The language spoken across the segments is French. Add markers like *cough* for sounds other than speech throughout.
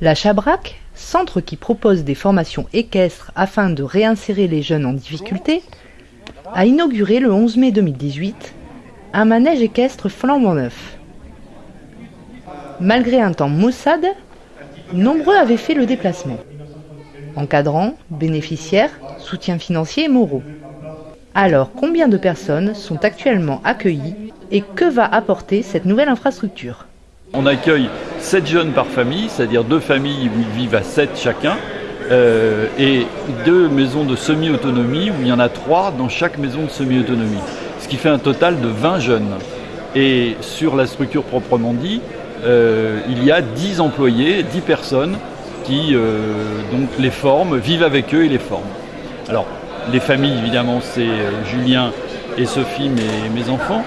La Chabrac, centre qui propose des formations équestres afin de réinsérer les jeunes en difficulté, a inauguré le 11 mai 2018 un manège équestre flambant neuf. Malgré un temps maussade, nombreux avaient fait le déplacement. Encadrants, bénéficiaires, soutien financier et moraux. Alors, combien de personnes sont actuellement accueillies et que va apporter cette nouvelle infrastructure? On accueille 7 jeunes par famille, c'est-à-dire deux familles où ils vivent à 7 chacun, euh, et deux maisons de semi-autonomie où il y en a trois dans chaque maison de semi-autonomie, ce qui fait un total de 20 jeunes. Et sur la structure proprement dit, euh, il y a 10 employés, 10 personnes qui euh, donc les forment, vivent avec eux et les forment. Alors, les familles, évidemment, c'est Julien et Sophie, mes enfants.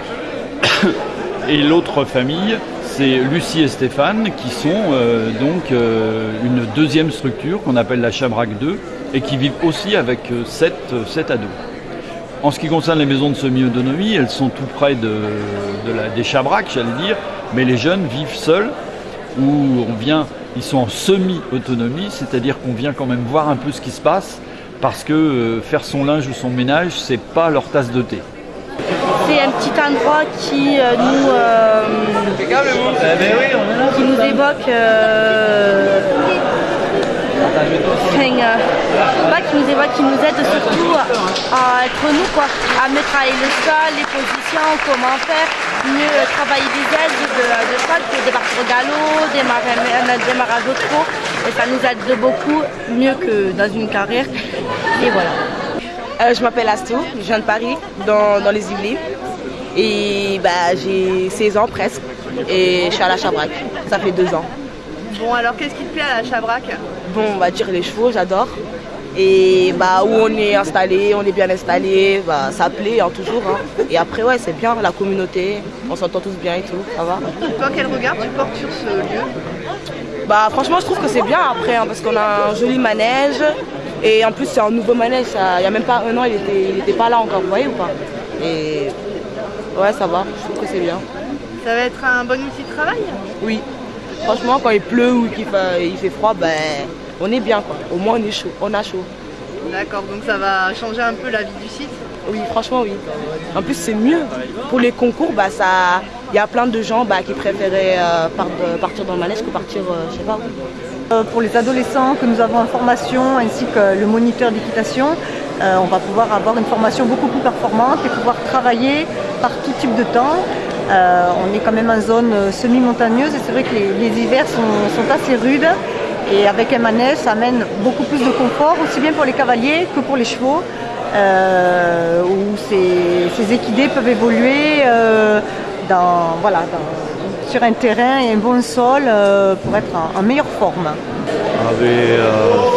*coughs* et l'autre famille, c'est Lucie et Stéphane qui sont euh, donc euh, une deuxième structure qu'on appelle la Chabrac 2 et qui vivent aussi avec 7, euh, ados. En ce qui concerne les maisons de semi-autonomie, elles sont tout près des Chabrac, j'allais dire, mais les jeunes vivent seuls où on vient, ils sont en semi-autonomie, c'est-à-dire qu'on vient quand même voir un peu ce qui se passe parce que faire son linge ou son ménage, c'est pas leur tasse de thé c'est un petit endroit qui euh, nous euh, qui nous évoque euh, pas qui nous évoque, qui nous aide surtout à être nous quoi, à mieux travailler le sol, les positions, comment faire, mieux travailler des aides de, de des parcours galop, des démarrage au trot, et ça nous aide beaucoup, mieux que dans une carrière. Et voilà. Euh, je m'appelle Astou, je viens de Paris, dans, les Yvelines. Et bah, j'ai 16 ans presque. Et je suis à la Chabrac. Ça fait deux ans. Bon, alors qu'est-ce qui te plaît à la Chabrac? Bon, on va dire les chevaux, j'adore. Et bah, où on est installé, on est bien installé, bah, ça plaît hein, toujours. Hein. Et après, ouais, c'est bien, la communauté, on s'entend tous bien et tout, ça va. Toi, quel regard tu portes sur ce lieu? Bah, franchement, je trouve que c'est bien après, hein, parce qu'on a un joli manège, et en plus, c'est un nouveau manège. Il n'y a même pas un an, il n'était pas là encore, vous voyez ou pas? Et ouais, ça va, je trouve que c'est bien. Ça va être un bon outil de travail? Oui. Franchement, quand il pleut ou qu'il fait, il fait froid, ben, on est bien. Quoi. Au moins, on est chaud. On a chaud. D'accord, donc ça va changer un peu la vie du site? Oui, franchement, oui. En plus, c'est mieux. Pour les concours, bah, ça... il y a plein de gens bah, qui préféraient euh, partir dans le manège que partir, euh, je sais pas euh, pour les adolescents que nous avons en formation ainsi que le moniteur d'équitation, euh, on va pouvoir avoir une formation beaucoup plus performante et pouvoir travailler par tout type de temps. Euh, on est quand même en zone semi-montagneuse et c'est vrai que les, hivers sont, assez rudes et avec un manège ça amène beaucoup plus de confort aussi bien pour les cavaliers que pour les chevaux où ces, équidés peuvent évoluer dans, voilà, sur un terrain et un bon sol euh, pour être en, meilleure forme. Ah, euh,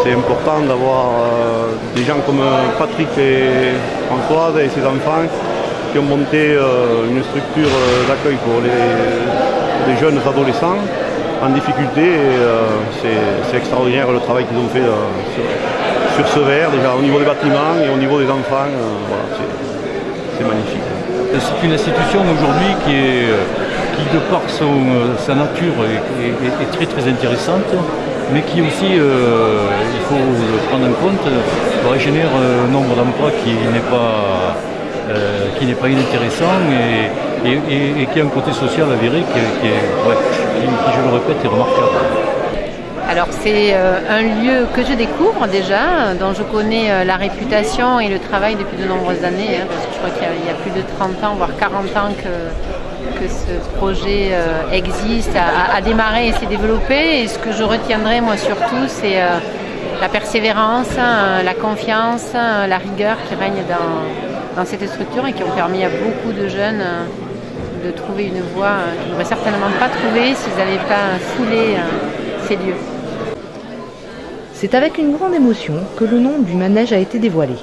c'est important d'avoir euh, des gens comme Patrick et Françoise et ses enfants qui ont monté une structure d'accueil pour les, jeunes adolescents en difficulté. c'est extraordinaire le travail qu'ils ont fait sur, ce verre, déjà au niveau des bâtiments et au niveau des enfants. c'est magnifique. C'est une institution aujourd'hui qui est qui de par euh, sa nature est, très très intéressante, mais qui aussi, euh, il faut le prendre en compte, générer un nombre d'emplois qui n'est pas, euh, qui pas inintéressant et, qui a un côté social avéré qui, qui, je le répète, est remarquable. Alors c'est un lieu que je découvre déjà, dont je connais la réputation et le travail depuis de nombreuses années, hein, parce que je crois qu'il y, a plus de 30 ans, voire 40 ans que, que ce projet euh, existe, a, démarré et s'est développé. Et ce que je retiendrai moi surtout, c'est euh, la persévérance, hein, la confiance, hein, la rigueur qui règne dans, cette structure et qui ont permis à beaucoup de jeunes euh, de trouver une voie qu'ils n'auraient certainement pas trouvée s'ils n'avaient pas foulé ces lieux. C'est avec une grande émotion que le nom du manège a été dévoilé.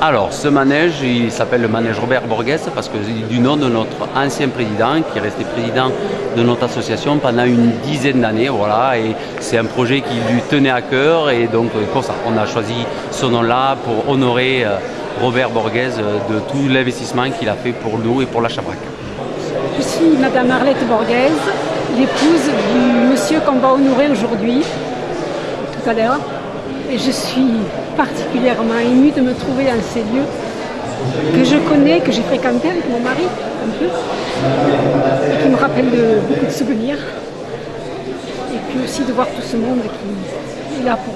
Alors, ce manège, il s'appelle le manège Robert Borges parce que c'est du nom de notre ancien président qui est resté président de notre association pendant une dizaine d'années. Voilà, et c'est un projet qui lui tenait à cœur et donc ça, on a choisi ce nom-là pour honorer euh, Robert Borges euh, de tout l'investissement qu'il a fait pour nous et pour la Chabrac. Je suis Madame Arlette Borges, l'épouse du monsieur qu'on va honorer aujourd'hui, tout à l'heure. Et je suis particulièrement émue de me trouver dans ces lieux que je connais, que j'ai fréquenté avec mon mari un peu, qui me rappellent de, beaucoup de souvenirs. Et puis aussi de voir tout ce monde qui est là pour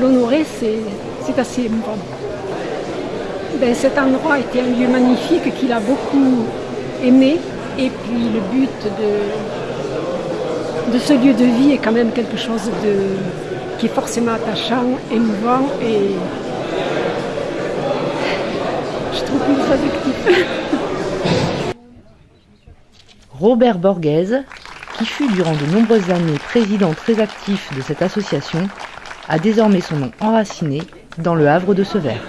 l'honorer, c'est assez émouvant. Ben, cet endroit était un lieu magnifique qu'il a beaucoup aimé. Et puis le but de, de ce lieu de vie est quand même quelque chose de, qui est forcément attachant, émouvant et je trouve plus adjectif. *laughs* Robert Borghese, qui fut durant de nombreuses années président très actif de cette association, a désormais son nom enraciné dans le havre de Severs.